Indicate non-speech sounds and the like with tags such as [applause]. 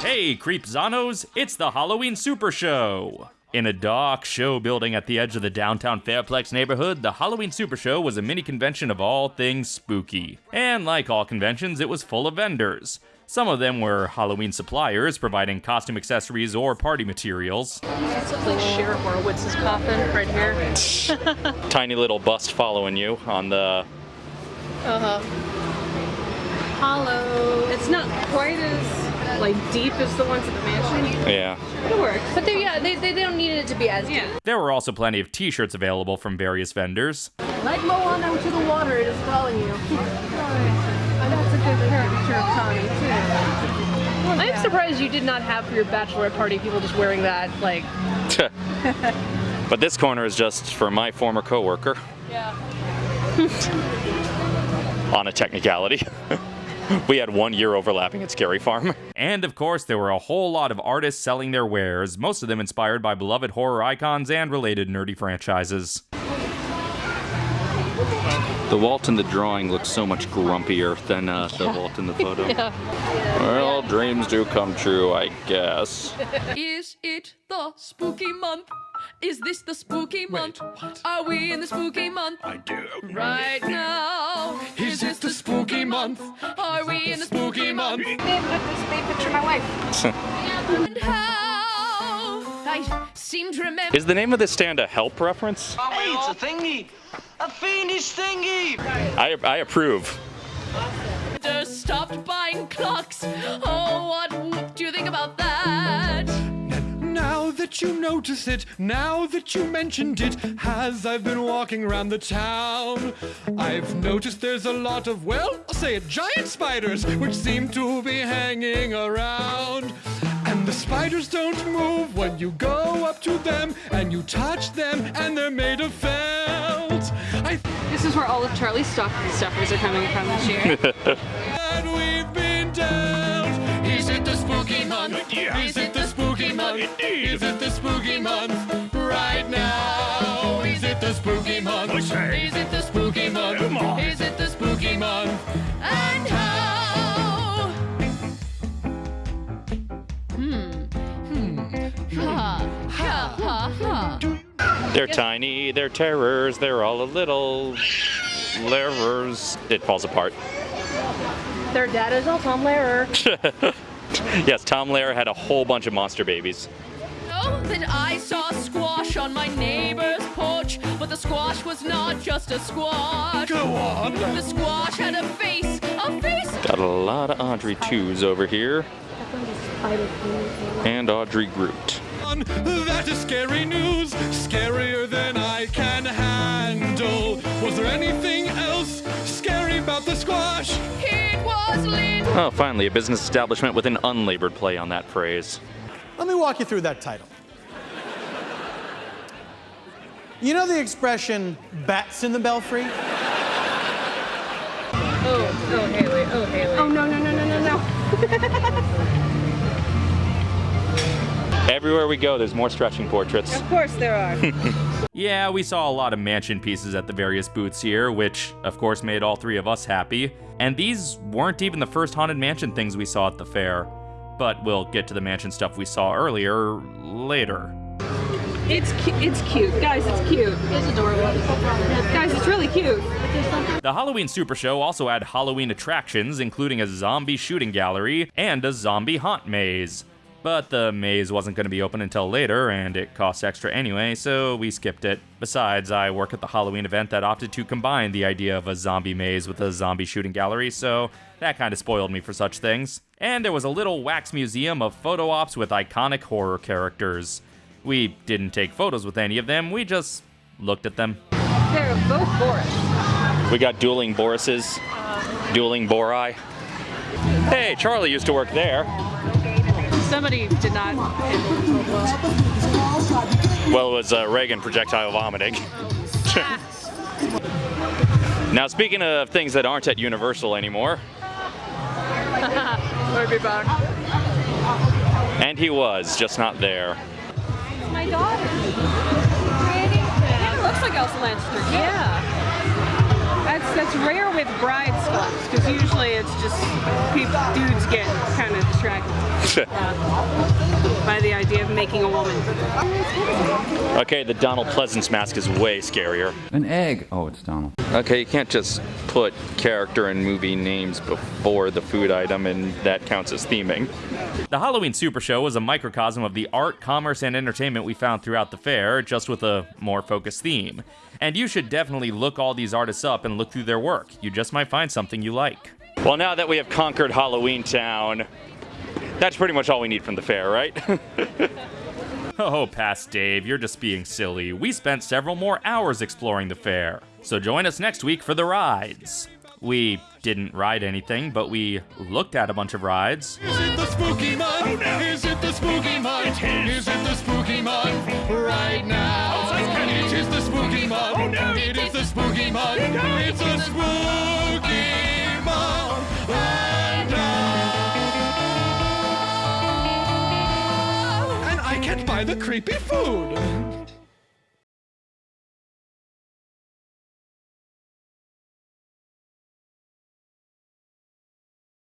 Hey, Creepzanos, it's the Halloween Super Show! In a dark show building at the edge of the downtown Fairplex neighborhood, the Halloween Super Show was a mini convention of all things spooky. And like all conventions, it was full of vendors. Some of them were Halloween suppliers providing costume accessories or party materials. This looks like Sheriff Horowitz's coffin right here. [laughs] Tiny little bust following you on the. Uh huh. Hollow. It's not quite as like deep as the ones at the mansion. Yeah. It works. But they yeah, they, they don't need it to be as deep. There were also plenty of t shirts available from various vendors. Like Mo on to the water, it is calling you. Oh, That's a good caricature of Tommy too. I'm surprised you did not have for your bachelorette party people just wearing that like [laughs] but this corner is just for my former coworker yeah. [laughs] on a technicality. [laughs] we had one year overlapping at Scary Farm. And of course, there were a whole lot of artists selling their wares, most of them inspired by beloved horror icons and related nerdy franchises. The Walt in the drawing looks so much grumpier than uh, the Walt in the photo. [laughs] Well, dreams do come true, I guess. [laughs] Is it the spooky month? Is this the spooky month? Wait, what? Are we in the spooky month? I do. Right now. Is this the spooky month? Are we in the spooky month? Babe, look this babe picture my wife. And how? I seem to remember. Is the name of this stand a help reference? Hey, it's a thingy! A fiendish thingy! I, I approve. stopped buying clocks. Oh, what do you think about that? Now that you notice it, now that you mentioned it, as I've been walking around the town, I've noticed there's a lot of, well, I'll say it, giant spiders, which seem to be hanging around. And the spiders don't move when you go up to them and you touch them, and they're made of felt. I This is where all of Charlie's stuff stuffers are coming from this year. [laughs] that we've been dealt. Is it the spooky month? Is it the spooky month? Is it the spooky month? Right now. Is it the spooky month? Is it the spooky ha. They're tiny, they're terrors, they're all a little Lehrers. It falls apart. Their dad is all Tom Lehrer. [laughs] [laughs] Yes, Tom Lehrer had a whole bunch of monster babies. Oh, that I saw squash on my neighbor's porch, but the squash was not just a squash. Go on. The squash had a face, a face. Got a lot of Audrey 2s over here. And Audrey Groot. That is scary news, Oh, finally, a business establishment with an unlabored play on that phrase. Let me walk you through that title. You know the expression bats in the belfry? Oh, oh Haley, oh Haley. Oh no no no no no no. [laughs] Everywhere we go, there's more stretching portraits. Of course there are. [laughs] Yeah, we saw a lot of mansion pieces at the various booths here, which of course made all three of us happy. And these weren't even the first Haunted Mansion things we saw at the fair. But we'll get to the mansion stuff we saw earlier later. it's cu- it's cute, guys. It's cute. It's adorable. Guys, it's really cute. The Halloween Super Show also had Halloween attractions, including a zombie shooting gallery and a zombie haunt maze. But the maze wasn't going to be open until later, and it cost extra anyway, so we skipped it. Besides, I work at the Halloween event that opted to combine the idea of a zombie maze with a zombie shooting gallery, so that kind of spoiled me for such things. And there was a little wax museum of photo ops with iconic horror characters. We didn't take photos with any of them, we just looked at them. They're both Boris. We got dueling Borises, dueling Bori. Hey, Charlie used to work there. Somebody did not well. It was uh, Regan projectile vomiting. [laughs] now, speaking of things that aren't at Universal anymore, We'll be back. and he was, just not there. It's My daughter. It looks like Elsa Lanchester. Yeah. That's rare with brides clubs because usually it's just people, dudes get kind of distracted. uh, [laughs] by the idea of making a woman. Okay, the Donald Pleasence mask is way scarier. An egg. Oh, it's Donald. Okay, you can't just put character and movie names before the food item and that counts as theming. The Halloween Super Show was a microcosm of the art, commerce, and entertainment we found throughout the fair, just with a more focused theme. And you should definitely look all these artists up and look through their work. You just might find something you like. Well, now that we have conquered Halloween Town, that's pretty much all we need from the fair, right? [laughs] oh, past Dave, you're just being silly. We spent several more hours exploring the fair. So join us next week for the rides. We didn't ride anything, but we looked at a bunch of rides. Is it the spooky month? Oh, no. Is it the spooky month? Is it the spooky month? Right now. It is the spooky month. Oh, no. It is the spooky month. It's the spooky I can't buy the creepy food.